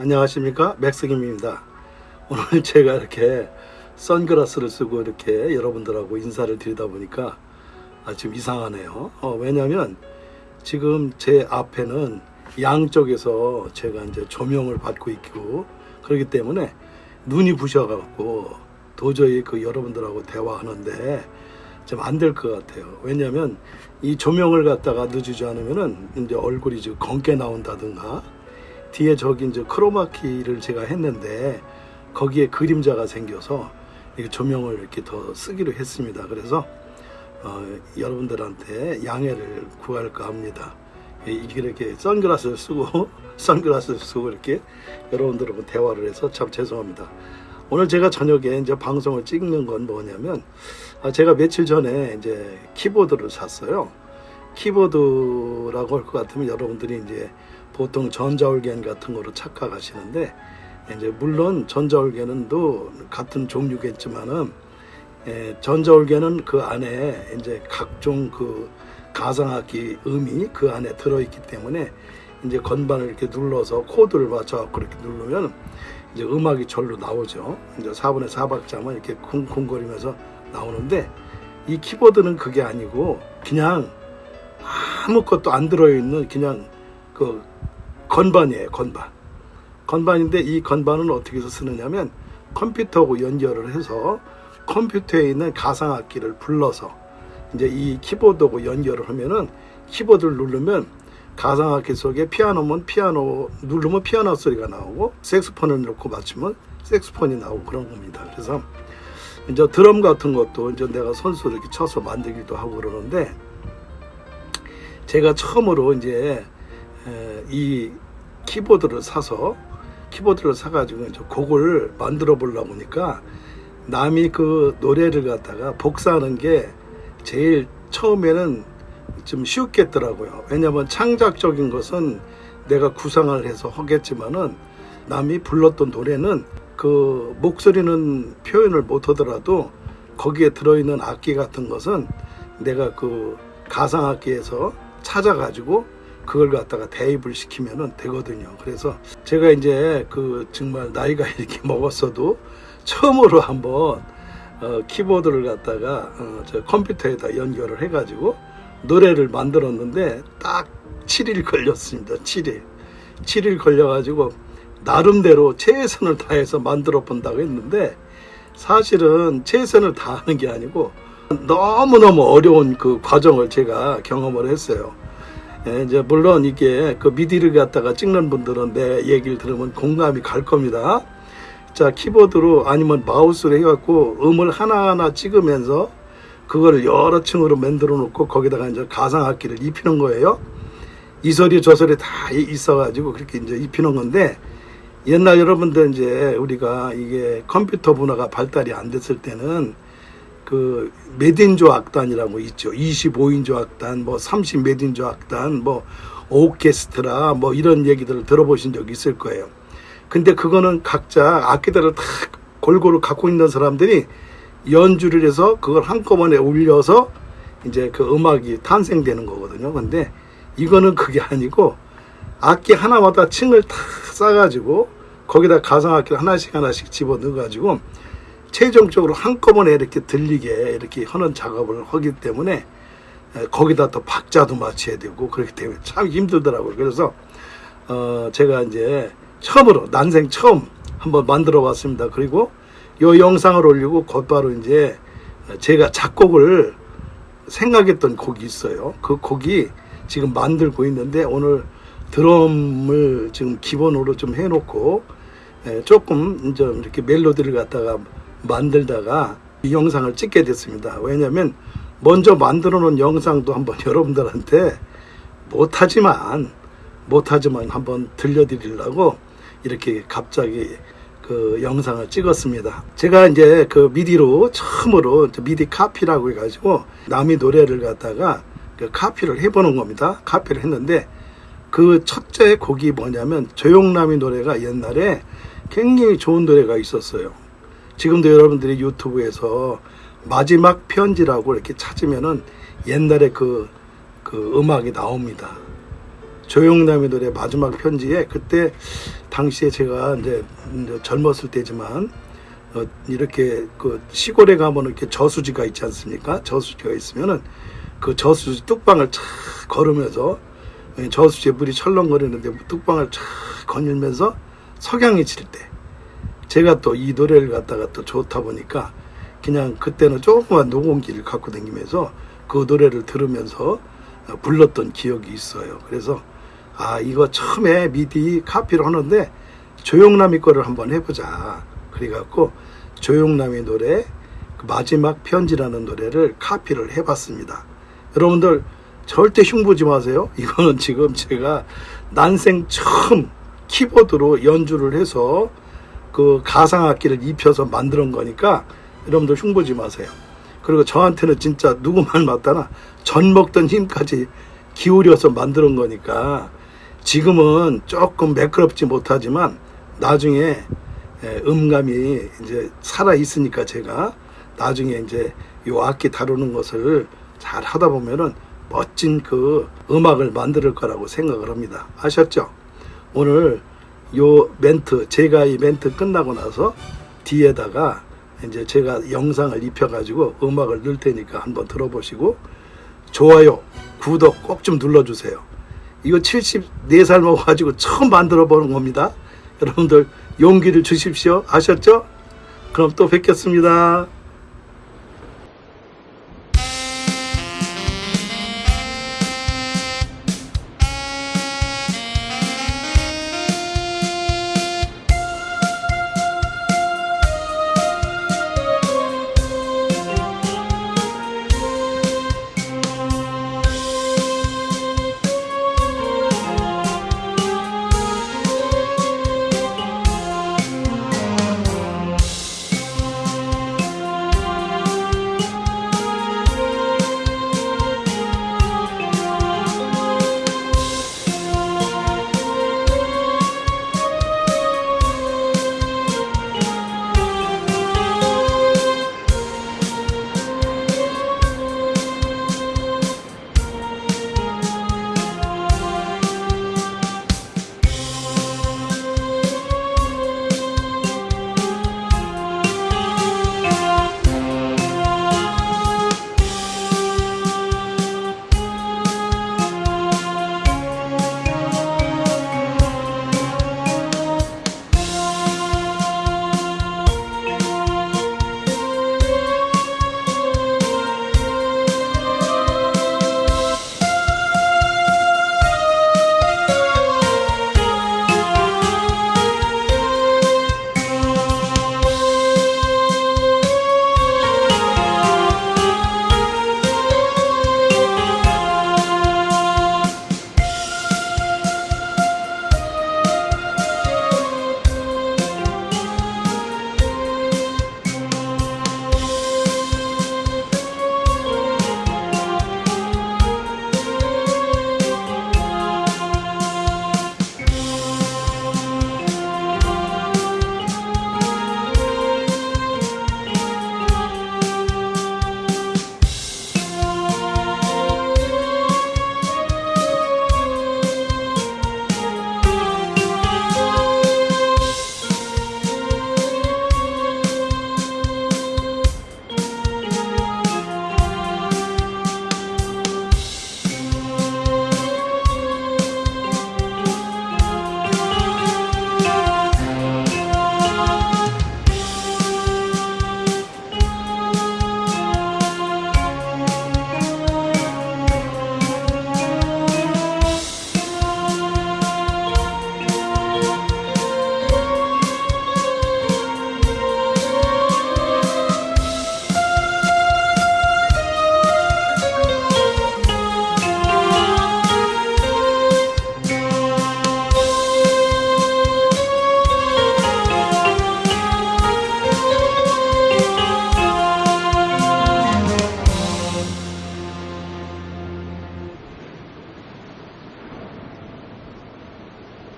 안녕하십니까? 맥스김입니다. 오늘 제가 이렇게 선글라스를 쓰고 이렇게 여러분들하고 인사를 드리다 보니까 아, 좀 이상하네요. 어, 왜냐면 지금 제 앞에는 양쪽에서 제가 이제 조명을 받고 있고 그렇기 때문에 눈이 부셔갖고 도저히 그 여러분들하고 대화하는데 좀 안 될 것 같아요. 왜냐하면 이 조명을 갖다가 늦추지 않으면은 이제 얼굴이 좀 검게 나온다든가 뒤에 저기 이제 크로마키를 제가 했는데 거기에 그림자가 생겨서 조명을 이렇게 더 쓰기로 했습니다. 그래서 어, 여러분들한테 양해를 구할까 합니다. 이- 이렇게 선글라스를 쓰고 선글라스를 쓰고 이렇게 여러분들하고 대화를 해서 참 죄송합니다. 오늘 제가 저녁에 이제 방송을 찍는 건 뭐냐면 아, 제가 며칠 전에 이제 키보드를 샀어요. 키보드라고 할 것 같으면 여러분들이 이제 보통 전자올겐 같은 거로 착각하시는데 이제 물론 전자올겐은 또 같은 종류겠지만은 에, 전자올겐은 그 안에 이제 각종 그 가상악기 음이 그 안에 들어있기 때문에 이제 건반을 이렇게 눌러서 코드를 맞춰갖고 이렇게 누르면 이제 음악이 절로 나오죠. 이제 4분의 4박자만 이렇게 쿵쿵거리면서 나오는데 이 키보드는 그게 아니고 그냥 아무것도 안 들어있는 그냥 그 건반이에요. 건반. 건반인데 이 건반은 어떻게 해서 쓰느냐면 컴퓨터하고 연결을 해서 컴퓨터에 있는 가상악기를 불러서 이제 이 키보드하고 연결을 하면은 키보드를 누르면 가상악기 속에 피아노면 피아노 누르면 피아노 소리가 나오고 색스폰을 넣고 맞추면 색스폰이 나오고 그런 겁니다. 그래서 이제 드럼 같은 것도 이제 내가 선수 이렇게 쳐서 만들기도 하고 그러는데 제가 처음으로 이제 에, 이 키보드를 사서 키보드를 사가지고 곡을 만들어 보려고 하니까 남이 그 노래를 갖다가 복사하는 게 제일 처음에는 좀 쉬웠겠더라고요. 왜냐하면 창작적인 것은 내가 구상을 해서 하겠지만은 남이 불렀던 노래는 그 목소리는 표현을 못 하더라도 거기에 들어있는 악기 같은 것은 내가 그 가상악기에서 찾아가지고 그걸 갖다가 대입을 시키면은 되거든요. 그래서 제가 이제 그 정말 나이가 이렇게 먹었어도 처음으로 한번 어, 키보드를 갖다가 어, 저 컴퓨터에다 연결을 해가지고 노래를 만들었는데 딱 7일 걸렸습니다. 7일. 7일 걸려가지고 나름대로 최선을 다해서 만들어 본다고 했는데 사실은 최선을 다하는 게 아니고 너무너무 어려운 그 과정을 제가 경험을 했어요. 예, 이제 물론 이게 그 미디를 갖다가 찍는 분들은 내 얘기를 들으면 공감이 갈 겁니다. 자, 키보드로 아니면 마우스로 해갖고 음을 하나하나 찍으면서 그거를 여러 층으로 만들어 놓고 거기다가 이제 가상악기를 입히는 거예요. 이 소리 저 소리 다 있어가지고 그렇게 이제 입히는 건데 옛날 여러분들 이제 우리가 이게 컴퓨터 문화가 발달이 안 됐을 때는 그 메딘조 악단이라고 있죠. 25인조 악단, 뭐 30 메딘조 악단, 뭐 오케스트라 뭐 이런 얘기들을 들어보신 적 있을 거예요. 근데 그거는 각자 악기들을 다 골고루 갖고 있는 사람들이 연주를 해서 그걸 한꺼번에 올려서 이제 그 음악이 탄생되는 거거든요. 근데 이거는 그게 아니고 악기 하나마다 층을 다 싸가지고 거기다 가상악기 하나씩 하나씩 집어 넣어가지고 최종적으로 한꺼번에 이렇게 들리게 이렇게 하는 작업을 하기 때문에 에, 거기다 또 박자도 맞춰야 되고 그렇기 때문에 참 힘들더라고요. 그래서 어 제가 이제 처음으로 난생 처음 한번 만들어 봤습니다. 그리고 요 영상을 올리고 곧바로 이제 제가 작곡을 생각했던 곡이 있어요. 그 곡이 지금 만들고 있는데 오늘 드럼을 지금 기본으로 좀 해놓고 에, 조금 이제 이렇게 멜로디를 갖다가 만들다가 이 영상을 찍게 됐습니다. 왜냐하면 먼저 만들어 놓은 영상도 한번 여러분들한테 못하지만 못하지만 한번 들려드리려고 이렇게 갑자기 그 영상을 찍었습니다. 제가 이제 그 미디로 처음으로 미디 카피라고 해가지고 남이 노래를 갖다가 그 카피를 해보는 겁니다. 카피를 했는데 그 첫째 곡이 뭐냐면 조용남이 노래가 옛날에 굉장히 좋은 노래가 있었어요. 지금도 여러분들이 유튜브에서 마지막 편지라고 이렇게 찾으면은 옛날에 그, 그 음악이 나옵니다. 조용남의 노래 마지막 편지에 그때 당시에 제가 이제 젊었을 때지만 어, 이렇게 그 시골에 가면 이렇게 저수지가 있지 않습니까? 저수지가 있으면은 그 저수지 뚝방을 쫙 걸으면서 예, 저수지에 물이 철렁거리는데 뚝방을 쫙 거닐면서 석양이 질 때 제가 또 이 노래를 갖다가 또 좋다 보니까 그냥 그때는 조그만 녹음기를 갖고 다니면서 그 노래를 들으면서 어, 불렀던 기억이 있어요. 그래서 아 이거 처음에 미디 카피를 하는데 조용남이 거를 한번 해보자. 그래갖고 조용남의 노래 그 마지막 편지라는 노래를 카피를 해봤습니다. 여러분들 절대 흉보지 마세요. 이거는 지금 제가 난생 처음 키보드로 연주를 해서 그 가상악기를 입혀서 만드는 거니까 여러분들 흉보지 마세요. 그리고 저한테는 진짜 누구 말 맞다나 전 먹던 힘까지 기울여서 만드는 거니까 지금은 조금 매끄럽지 못하지만 나중에 예, 음감이 이제 살아 있으니까 제가 나중에 이제 요 악기 다루는 것을 잘 하다 보면은 멋진 그 음악을 만들 거라고 생각을 합니다. 아셨죠? 오늘 요 멘트 제가 이 멘트 끝나고 나서 뒤에다가 이제 제가 영상을 입혀가지고 음악을 넣을 테니까 한번 들어보시고 좋아요, 구독 꼭 좀 눌러주세요. 이거 74살 먹어가지고 처음 만들어 보는 겁니다. 여러분들 용기를 주십시오. 아셨죠? 그럼 또 뵙겠습니다.